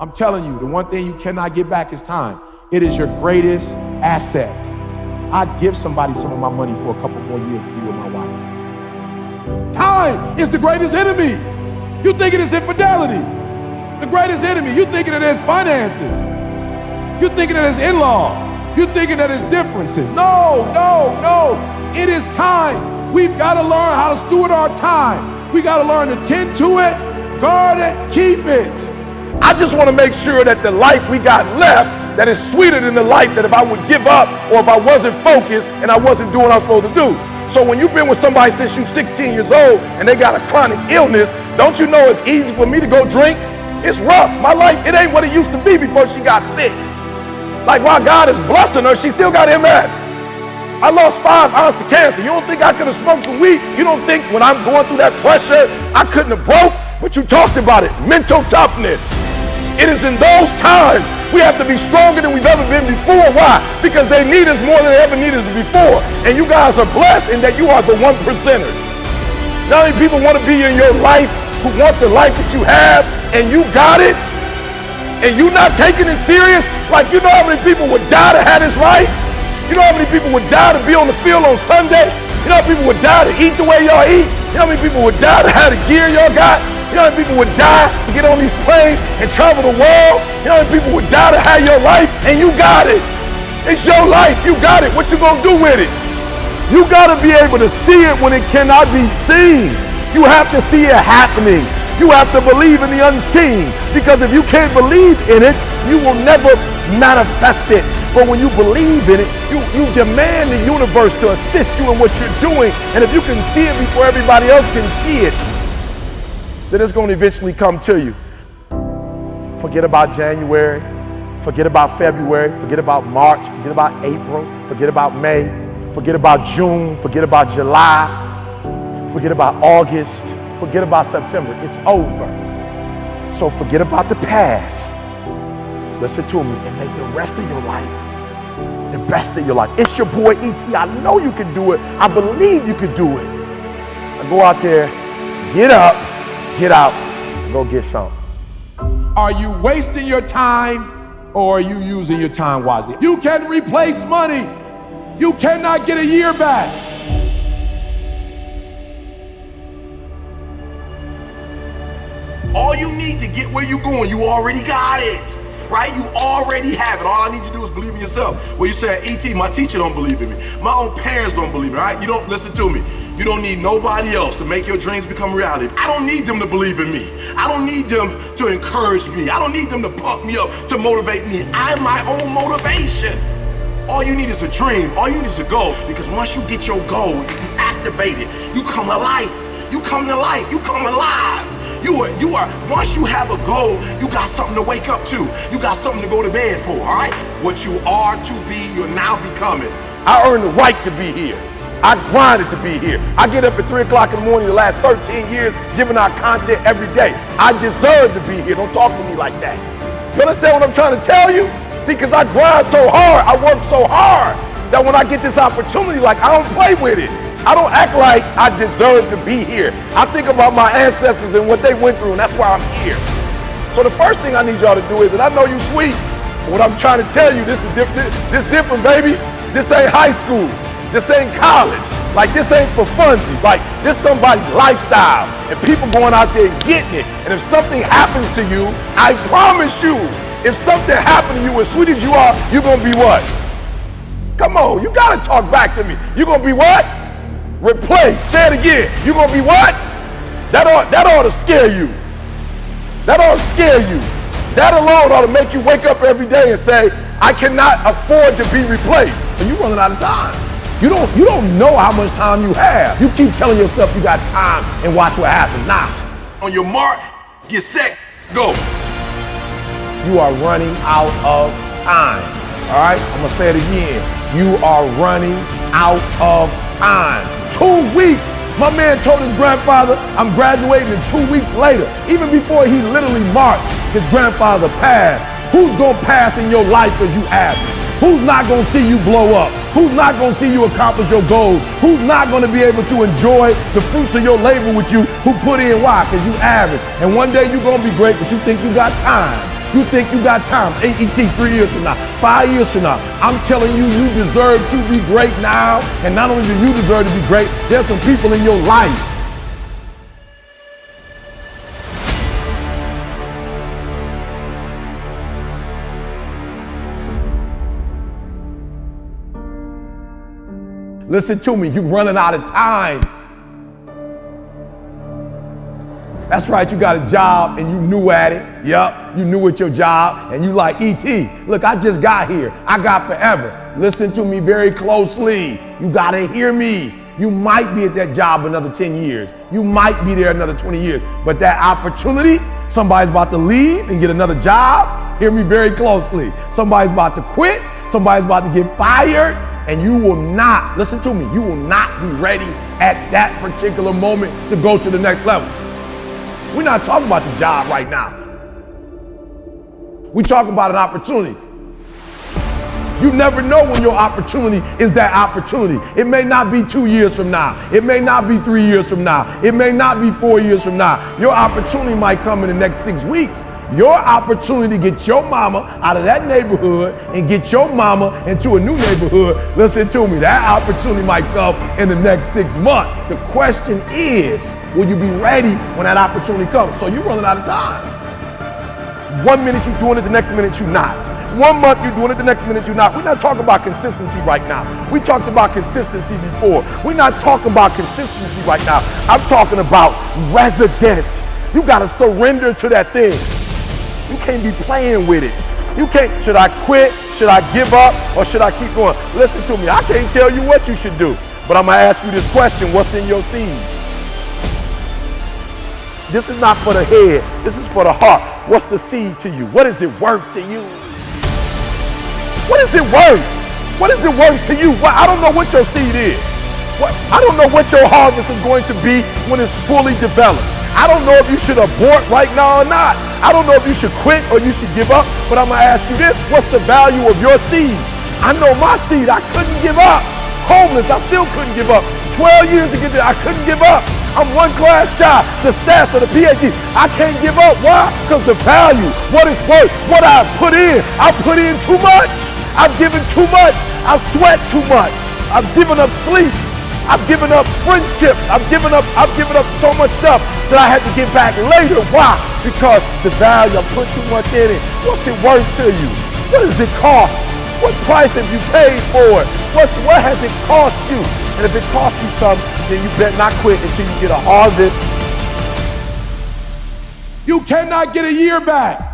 I'm telling you, the one thing you cannot get back is time. It is your greatest asset. I'd give somebody some of my money for a couple more years to be with my wife. Time is the greatest enemy. You think it is infidelity. The greatest enemy. You thinking it is finances. You thinking it is in-laws. You thinking that it's differences. No, no, no. It is time. We've got to learn how to steward our time. We got to learn to tend to it, guard it, keep it. I just want to make sure that the life we got left that is sweeter than the life that if I would give up or if I wasn't focused and I wasn't doing what I was supposed to do. So when you've been with somebody since you're 16 years old and they got a chronic illness, don't you know it's easy for me to go drink? It's rough. My life, it ain't what it used to be before she got sick. Like while God is blessing her, she still got MS. I lost five ounces to cancer. You don't think I could have smoked some weed? You don't think when I'm going through that pressure, I couldn't have broke? But you talked about it, mental toughness. It is in those times we have to be stronger than we've ever been before. Why? Because they need us more than they ever needed us before. And you guys are blessed in that you are the one percenters. Not many people want to be in your life who want the life that you have and you got it and you not taking it serious, like you know how many people would die to have this life? You know how many people would die to be on the field on Sunday? You know how many people would die to eat the way y'all eat? You know how many people would die to have the gear y'all got? You know how many people would die to get on these planes and travel the world? You know how many people would die to have your life? And you got it. It's your life. You got it. What you gonna do with it? You gotta be able to see it when it cannot be seen. You have to see it happening. You have to believe in the unseen because if you can't believe in it, you will never manifest it. But when you believe in it, you, you demand the universe to assist you in what you're doing. And if you can see it before everybody else can see it, then it's going to eventually come to you. Forget about January. Forget about February. Forget about March. Forget about April. Forget about May. Forget about June. Forget about July. Forget about August. Forget about September. It's over. So forget about the past. Listen to me and make the rest of your life the best of your life. It's your boy ET. I know you can do it. I believe you can do it. Now go out there, get up, get out, go get some. Are you wasting your time or are you using your time wisely? You can replace money. You cannot get a year back. All you need to get where you're going, you already got it. Right? You already have it. All I need you to do is believe in yourself. Well, you say, ET, my teacher don't believe in me. My own parents don't believe in me, right? You don't listen to me. You don't need nobody else to make your dreams become reality. I don't need them to believe in me. I don't need them to encourage me. I don't need them to pump me up, to motivate me. I'm my own motivation. All you need is a dream. All you need is a goal. Because once you get your goal, you activate it. You come alive. You come to life. You come alive. You are, you are, once you have a goal, you got something to wake up to. You got something to go to bed for, all right? What you are to be, you're now becoming. I earned the right to be here. I grinded to be here. I get up at 3 o'clock in the morning the last 13 years giving out content every day. I deserve to be here. Don't talk to me like that. You understand what I'm trying to tell you? See, because I grind so hard, I work so hard that when I get this opportunity, like I don't play with it. I don't act like I deserve to be here. I think about my ancestors and what they went through, and that's why I'm here. So the first thing I need y'all to do is, and I know you sweet, but what I'm trying to tell you, this is different. This different, baby. This ain't high school. This ain't college. Like this ain't for funsies. Like this somebody's lifestyle, and people going out there and getting it. And if something happens to you, I promise you, if something happened to you, as sweet as you are, you're gonna be what? Come on, you gotta talk back to me. You're gonna be what? Replace. Say it again. You're gonna be what? That ought, that ought to scare you. That ought to scare you. That alone ought to make you wake up every day and say, I cannot afford to be replaced. And you're running out of time. You don't, you don't know how much time you have. You keep telling yourself you got time and watch what happens. Nah. On your mark, get set, go. You are running out of time. All right? I'm to say it again. You are running out of time. Two weeks. My man told his grandfather, I'm graduating in two weeks later. Even before he literally marched, his grandfather passed. Who's going to pass in your life as you average? Who's not going to see you blow up? Who's not going to see you accomplish your goals? Who's not going to be able to enjoy the fruits of your labor with you who put in why? Because you average. And one day you're going to be great, but you think you got time. You think you got time. AET three years from now, five years from now. I'm telling you, you deserve to be great now. And not only do you deserve to be great, there's some people in your life Listen to me, you're running out of time. That's right, you got a job and you new at it. Yep, you new at your job and you like, ET, look, I just got here. I got forever. Listen to me very closely. You got to hear me. You might be at that job another 10 years. You might be there another 20 years. But that opportunity, somebody's about to leave and get another job. Hear me very closely. Somebody's about to quit. Somebody's about to get fired and you will not, listen to me, you will not be ready at that particular moment to go to the next level. We're not talking about the job right now. We're talking about an opportunity. You never know when your opportunity is that opportunity. It may not be two years from now. It may not be three years from now. It may not be four years from now. Your opportunity might come in the next six weeks. Your opportunity to get your mama out of that neighborhood and get your mama into a new neighborhood, listen to me, that opportunity might come in the next six months. The question is, will you be ready when that opportunity comes? So you're running out of time. One minute you're doing it, the next minute you're not. One month you're doing it, the next minute you're not. We're not talking about consistency right now. We talked about consistency before. We're not talking about consistency right now. I'm talking about residence. You got to surrender to that thing. You can't be playing with it. You can't, should I quit? Should I give up? Or should I keep going? Listen to me, I can't tell you what you should do. But I'm gonna ask you this question, what's in your seeds? This is not for the head, this is for the heart. What's the seed to you? What is it worth to you? What is it worth? What is it worth to you? Well, I don't know what your seed is. What, I don't know what your harvest is going to be when it's fully developed. I don't know if you should abort right now or not. I don't know if you should quit or you should give up, but I'm gonna ask you this, what's the value of your seed? I know my seed, I couldn't give up. Homeless, I still couldn't give up. 12 years to get there, I couldn't give up. I'm one class shy, the staff of the PhD. I can't give up. Why? Because the value, what it's worth, what I put in. I put in too much. I've given too much. I sweat too much. I've given up sleep. I've given up friendships. I've given up, I've given up so much stuff that I had to get back later. Why? Because the value, I put too much in it. What's it worth to you? What does it cost? What price have you paid for it? What's, what has it cost you? And if it costs you something, then you better not quit until you get a harvest. You cannot get a year back.